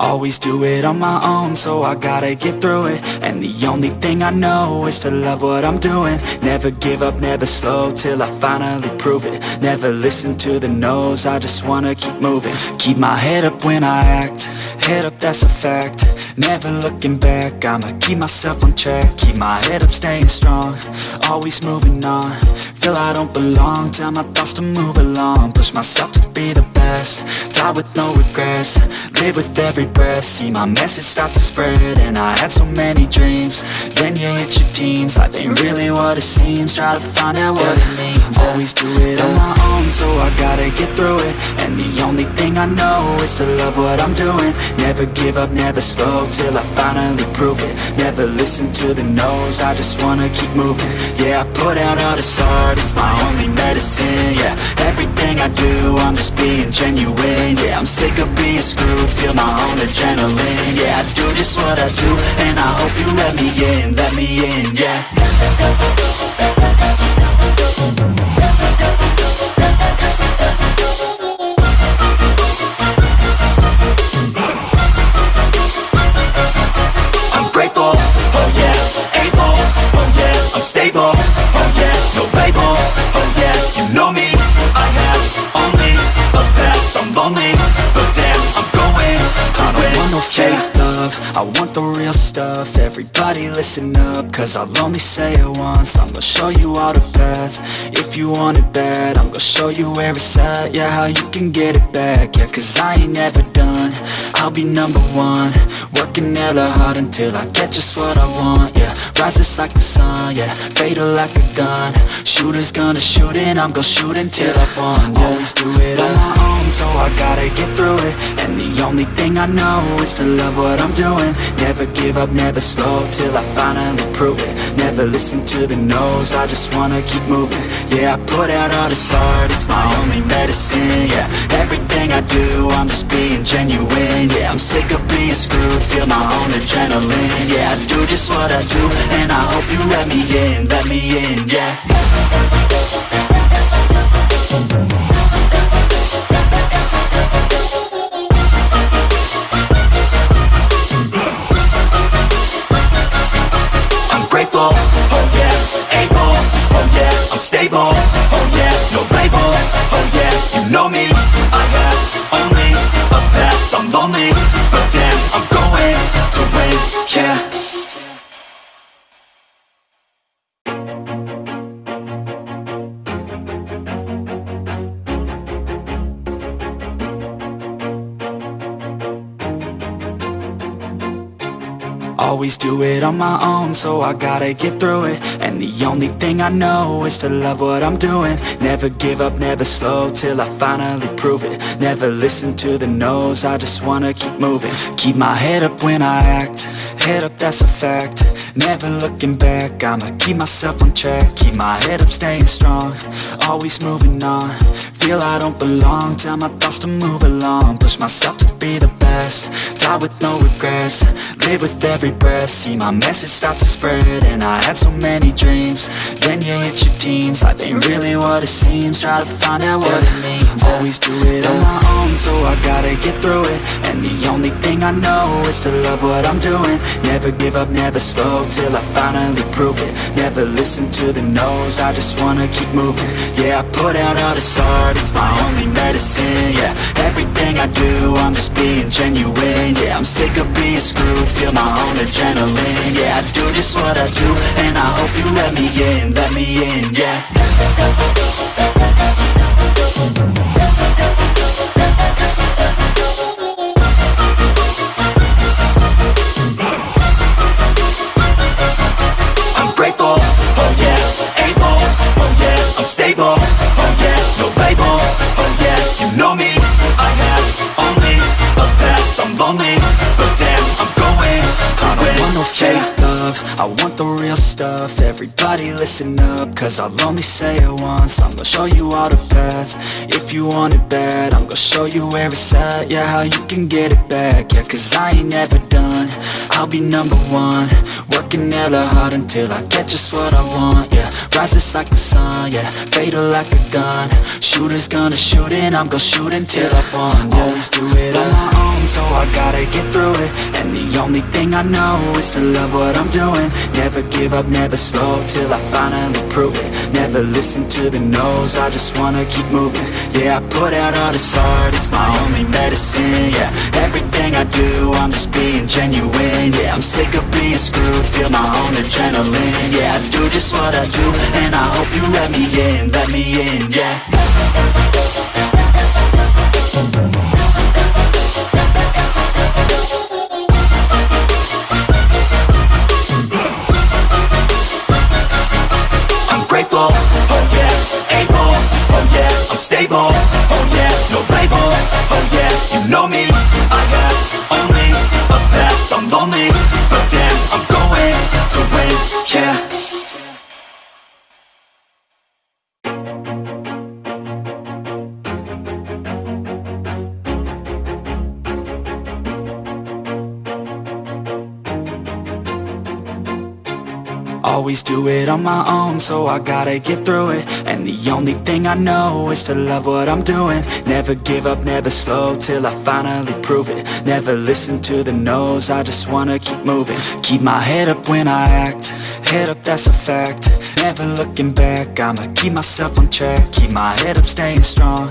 Always do it on my own, so I gotta get through it. And the only thing I know is to love what I'm doing. Never give up, never slow, till I finally prove it. Never listen to the no's, I just wanna keep moving. Keep my head up when I act, head up that's a fact. Never looking back, I'ma keep myself on track. Keep my head up, staying strong, always moving on Feel I don't belong, tell my thoughts to move along. Push myself to be the best, die with no regrets. Live with every breath, see my message start to spread. And I had so many dreams, then you hit your teens Life ain't really what it seems, try to find out what it means. Always do it on my own, so I gotta get through it. And the only thing I know is to love what I'm doing. Never give up, never slow, till I finally prove it. Never listen to the no's, I just wanna keep moving. Yeah, I put out all this art, it's my only medicine Yeah, everything I do, I'm just being genuine Yeah, I'm sick of being screwed, feel my own adrenaline Yeah, I do just what I do, and I hope you let me in, let me in, yeah. I'm grateful, oh yeah, able, oh yeah, I'm stable, oh yeah, no label, oh yeah, you know me, I have only a path, I'm lonely, but damn, I'm going to I don't want no fake love, I want the real stuff, everybody listen up, cause I'll only say it once, I'm gonna show you all the path, if you want it bad, I'm gonna show you where it's at, yeah, how you can get it back, yeah, cause I ain't never done, I'll be number one, working hella hard until I get just what I want, yeah, rises like the sun, yeah, fatal like a gun, shooters gonna shoot and I'm gonna shoot until I won, yeah, always do it on my own, so I gotta get through it, and the only thing I know is to love what I'm doing, never give up, never slow, till I finally prove it, never listen to the no's, I just wanna keep moving, yeah, I put out all this art, it's my only medicine, yeah, everything I do, I'm just being genuine, yeah, I'm sick of being screwed, feel my own adrenaline, yeah, I do just what I do, and I hope you let me in, let me in, yeah yeah, Always do it on my own, so I gotta get through it. And the only thing I know is to love what I'm doing. Never give up, never slow, till I finally prove it. Never listen to the no's, I just wanna keep moving. Keep my head up when I act, head up that's a fact. Never looking back, I'ma keep myself on track. Keep my head up, staying strong, always moving on. Feel I don't belong, tell my thoughts to move along. Push myself to be the best, die with no regrets. Live with every breath, see my message start to spread And I had so many dreams, then you hit your teens. Life ain't really what it seems, try to find out what it means. Always do it on my own, so I gotta get through it. And the only thing I know is to love what I'm doing. Never give up, never slow, till I finally prove it. Never listen to the no's, I just wanna keep moving. Yeah, I put out all this art, it's my only I'm sick of being screwed, feel my own adrenaline. Yeah, I do just what I do, and I hope you let me in, let me in, yeah no fake love, I want the real stuff. Everybody listen up, cause I'll only say it once. I'm gonna show you all the path, if you want it bad I'm gonna show you where it's at, yeah, how you can get it back. Yeah, cause I ain't never done, I'll be number one. Working hella hard until I get just what I want, yeah Rises like the sun, yeah Fatal like a gun. Shooters gonna shoot and I'm gonna shoot until I won, yeah Always do gotta get through it. And the only thing I know is to love what I'm doing. Never give up, never slow, till I finally prove it. Never listen to the no's, I just wanna keep moving. Yeah, I put out all this art, it's my only medicine, yeah. Everything I do, I'm just being genuine, yeah. I'm sick of being screwed, feel my own adrenaline Yeah, I do just what I do, and I hope you let me in, let me in, yeah know me, Always do it on my own, so I gotta get through it. And the only thing I know is to love what I'm doing. Never give up, never slow, till I finally prove it. Never listen to the no's, I just wanna keep moving. Keep my head up when I act, head up that's a fact. Never looking back, I'ma keep myself on track. Keep my head up, staying strong,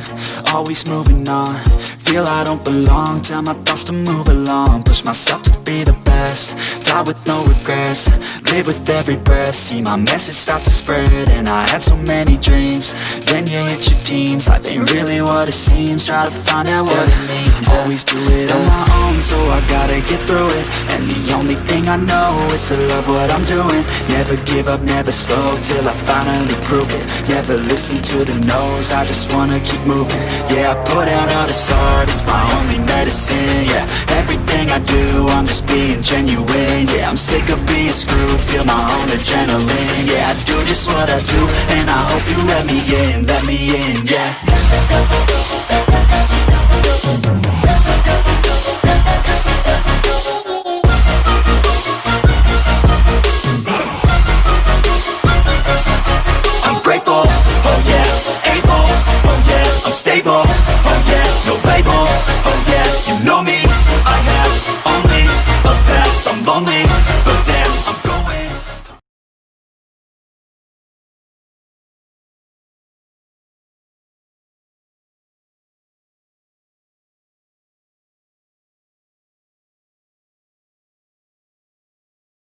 always moving on Feel I don't belong, tell my thoughts to move along. Push myself to be the best, die with no regrets. Live with every breath, see my message start to spread And I had so many dreams, then you hit your teens. Life ain't really what it seems, try to find out what it means. Always do it on my own, so I gotta get through it. And the only thing I know is to love what I'm doing. Never give up, never slow, till I finally prove it. Never listen to the no's, I just wanna keep moving. Yeah, I put out all this it's my only medicine, yeah. Everything I do, I'm just being genuine, yeah. I'm sick of being screwed, feel my own adrenaline Yeah, I do just what I do, and I hope you let me in, let me in, yeah